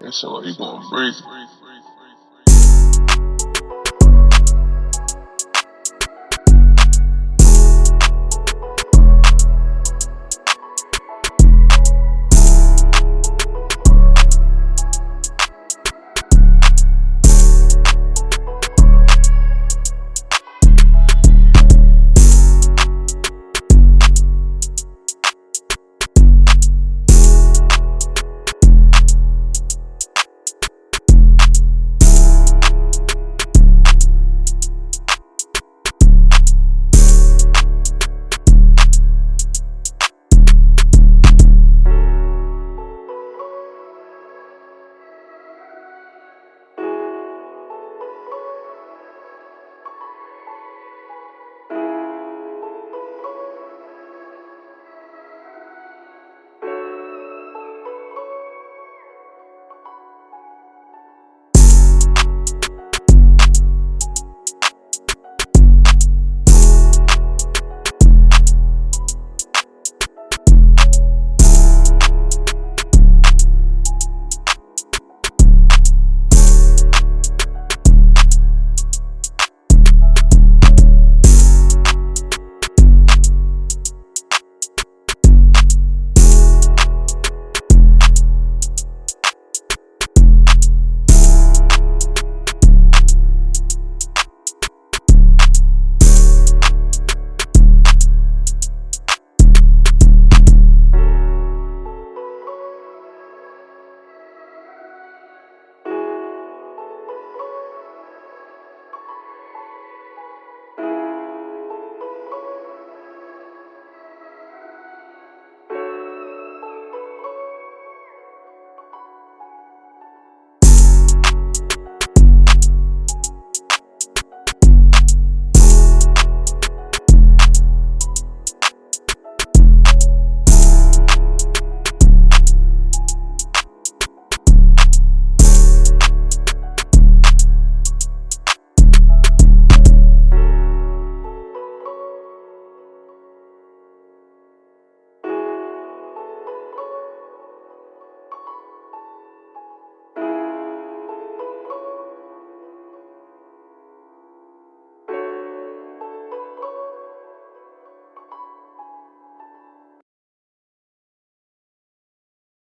And so you gonna breathe.